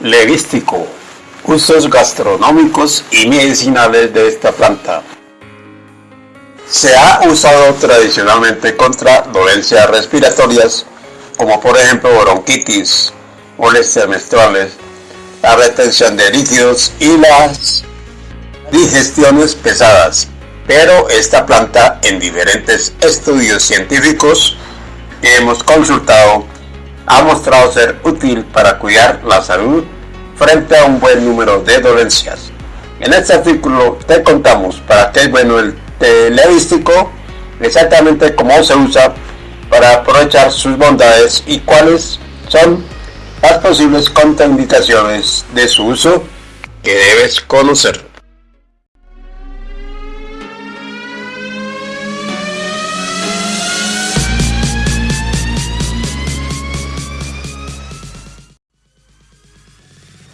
Levístico. Usos gastronómicos y medicinales de esta planta. Se ha usado tradicionalmente contra dolencias respiratorias como por ejemplo bronquitis, molestias menstruales, la retención de líquidos y las digestiones pesadas. Pero esta planta en diferentes estudios científicos que hemos consultado ha mostrado ser útil para cuidar la salud frente a un buen número de dolencias. En este artículo te contamos para qué es bueno el té exactamente cómo se usa para aprovechar sus bondades y cuáles son las posibles contraindicaciones de su uso que debes conocer.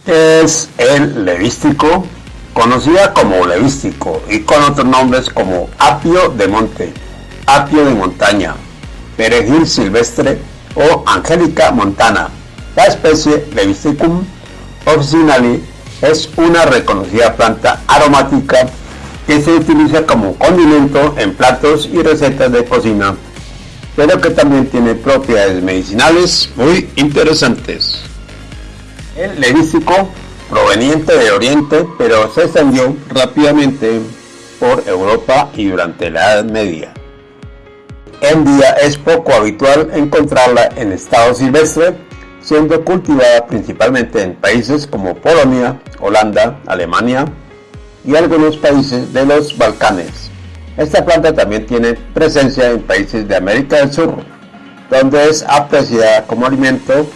Es el levístico, conocida como levístico y con otros nombres como apio de monte, apio de montaña, perejil silvestre o angélica montana. La especie Levisticum officinale es una reconocida planta aromática que se utiliza como condimento en platos y recetas de cocina, pero que también tiene propiedades medicinales muy interesantes. El levístico, proveniente de Oriente, pero se extendió rápidamente por Europa y durante la Edad Media. En día es poco habitual encontrarla en estado silvestre, siendo cultivada principalmente en países como Polonia, Holanda, Alemania y algunos países de los Balcanes. Esta planta también tiene presencia en países de América del Sur, donde es apreciada como alimento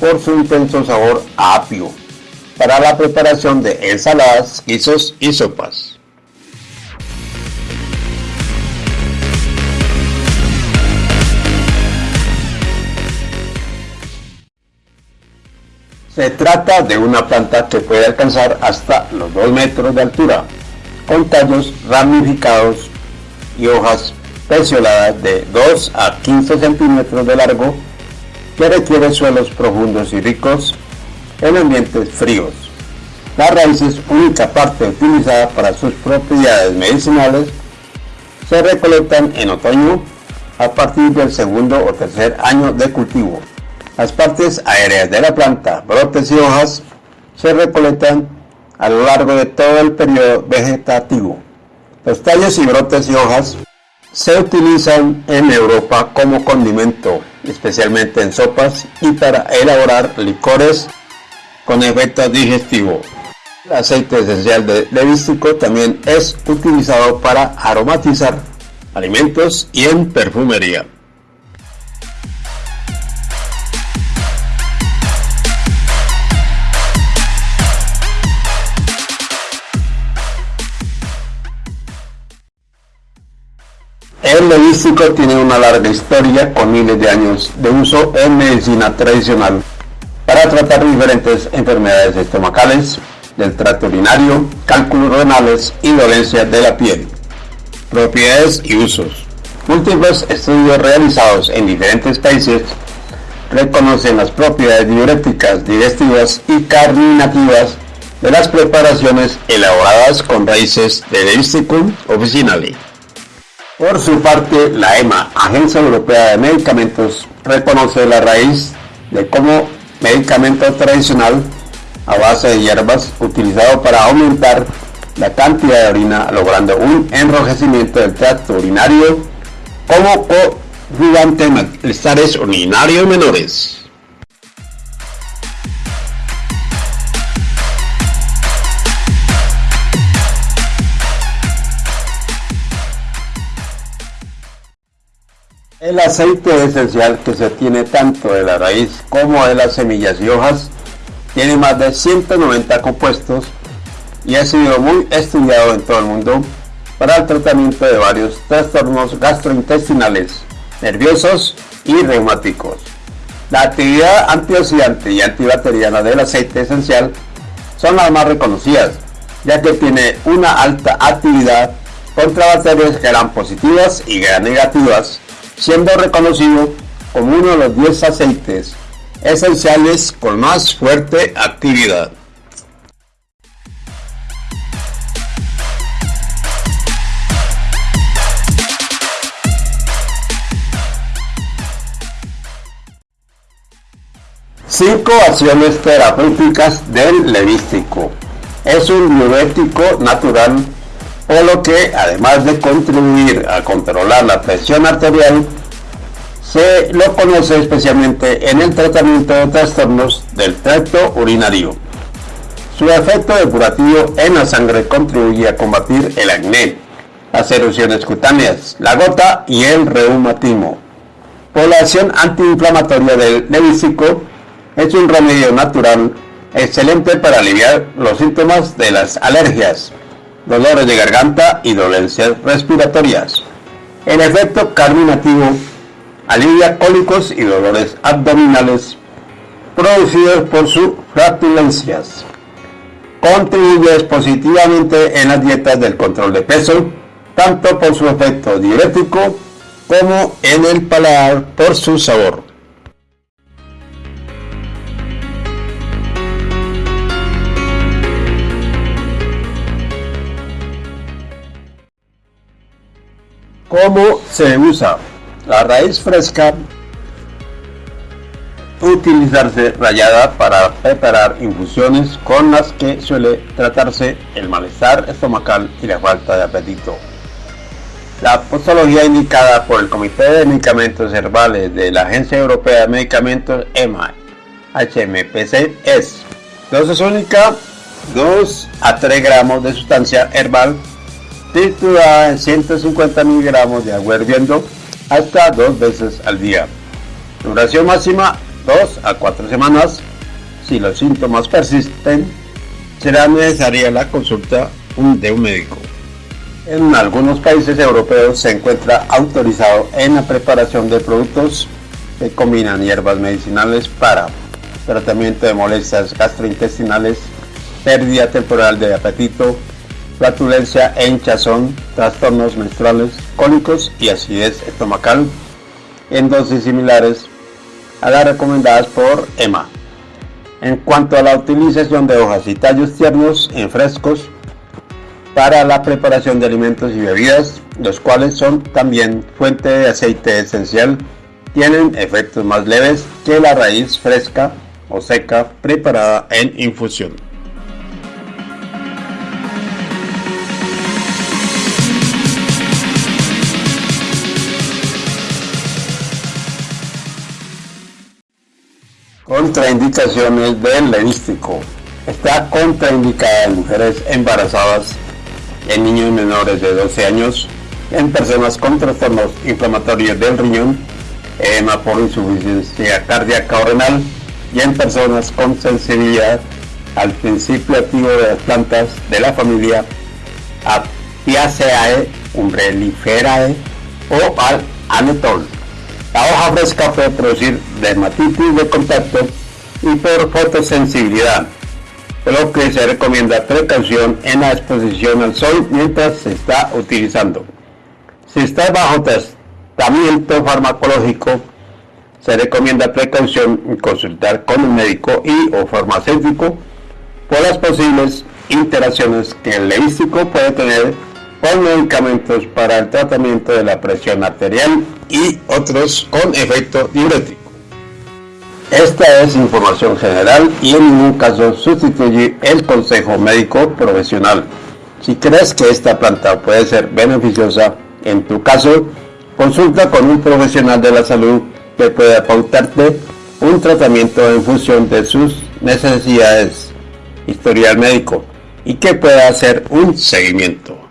por su intenso sabor apio para la preparación de ensaladas, guisos y sopas. Se trata de una planta que puede alcanzar hasta los 2 metros de altura, con tallos ramificados y hojas pecioladas de 2 a 15 centímetros de largo que requiere suelos profundos y ricos en ambientes fríos. La raíz es única parte utilizada para sus propiedades medicinales. Se recolectan en otoño a partir del segundo o tercer año de cultivo. Las partes aéreas de la planta, brotes y hojas, se recolectan a lo largo de todo el periodo vegetativo. Los tallos y brotes y hojas se utilizan en Europa como condimento, especialmente en sopas y para elaborar licores con efecto digestivo. El aceite esencial de levístico también es utilizado para aromatizar alimentos y en perfumería. El levístico tiene una larga historia con miles de años de uso en medicina tradicional para tratar diferentes enfermedades estomacales, del tracto urinario, cálculos renales y dolencias de la piel. Propiedades y usos. Múltiples estudios realizados en diferentes países reconocen las propiedades diuréticas, digestivas y carminativas de las preparaciones elaboradas con raíces de Levisticum officinale. Por su parte, la EMA, Agencia Europea de Medicamentos, reconoce la raíz de como medicamento tradicional a base de hierbas utilizado para aumentar la cantidad de orina, logrando un enrojecimiento del tracto urinario como coadyuvante malestares urinarios menores. El aceite esencial que se tiene tanto de la raíz como de las semillas y hojas tiene más de 190 compuestos y ha sido muy estudiado en todo el mundo para el tratamiento de varios trastornos gastrointestinales, nerviosos y reumáticos. La actividad antioxidante y antibacteriana del aceite esencial son las más reconocidas, ya que tiene una alta actividad contra bacterias gran positivas y negativas siendo reconocido como uno de los 10 aceites esenciales con más fuerte actividad. Cinco acciones terapéuticas del levístico. Es un diurético natural, por lo que además de contribuir a controlar la presión arterial, se lo conoce especialmente en el tratamiento de trastornos del tracto urinario. Su efecto depurativo en la sangre contribuye a combatir el acné, las erupciones cutáneas, la gota y el reumatismo. Por la acción antiinflamatoria del levístico, es un remedio natural excelente para aliviar los síntomas de las alergias, dolores de garganta y dolencias respiratorias. El efecto carminativo alivia cólicos y dolores abdominales producidos por sus flatulencias. Contribuye positivamente en las dietas del control de peso, tanto por su efecto diurético como en el paladar por su sabor. ¿Cómo se usa? La raíz fresca utilizarse rallada para preparar infusiones con las que suele tratarse el malestar estomacal y la falta de apetito. La postología indicada por el Comité de Medicamentos Herbales de la Agencia Europea de Medicamentos EMA HMPC es dosis única 2 a 3 gramos de sustancia herbal triturada en 150 miligramos de agua hirviendo hasta dos veces al día. Duración máxima 2 a 4 semanas. Si los síntomas persisten, será necesaria la consulta de un médico. En algunos países europeos se encuentra autorizado en la preparación de productos que combinan hierbas medicinales para tratamiento de molestias gastrointestinales, pérdida temporal de apetito, flatulencia e hinchazón, trastornos menstruales, cólicos y acidez estomacal en dosis similares a las recomendadas por EMA. En cuanto a la utilización de hojas y tallos tiernos en frescos para la preparación de alimentos y bebidas, los cuales son también fuente de aceite esencial, tienen efectos más leves que la raíz fresca o seca preparada en infusión. Contraindicaciones del levístico. Está contraindicada en mujeres embarazadas, en niños menores de 12 años, en personas con trastornos inflamatorios del riñón, edema por insuficiencia cardíaca o renal y en personas con sensibilidad al principio activo de las plantas de la familia Apiaceae, Umbrelliferae o al anetol. La hoja fresca puede producir dermatitis de contacto y por fotosensibilidad, por lo que se recomienda precaución en la exposición al sol mientras se está utilizando. Si está bajo tratamiento farmacológico, se recomienda precaución en consultar con un médico y o farmacéutico por las posibles interacciones que el levístico puede tener con medicamentos para el tratamiento de la presión arterial y otros con efecto diurético. Esta es información general y en ningún caso sustituye el consejo médico profesional. Si crees que esta planta puede ser beneficiosa en tu caso, consulta con un profesional de la salud que pueda pautarte un tratamiento en función de sus necesidades, historial médico y que pueda hacer un seguimiento.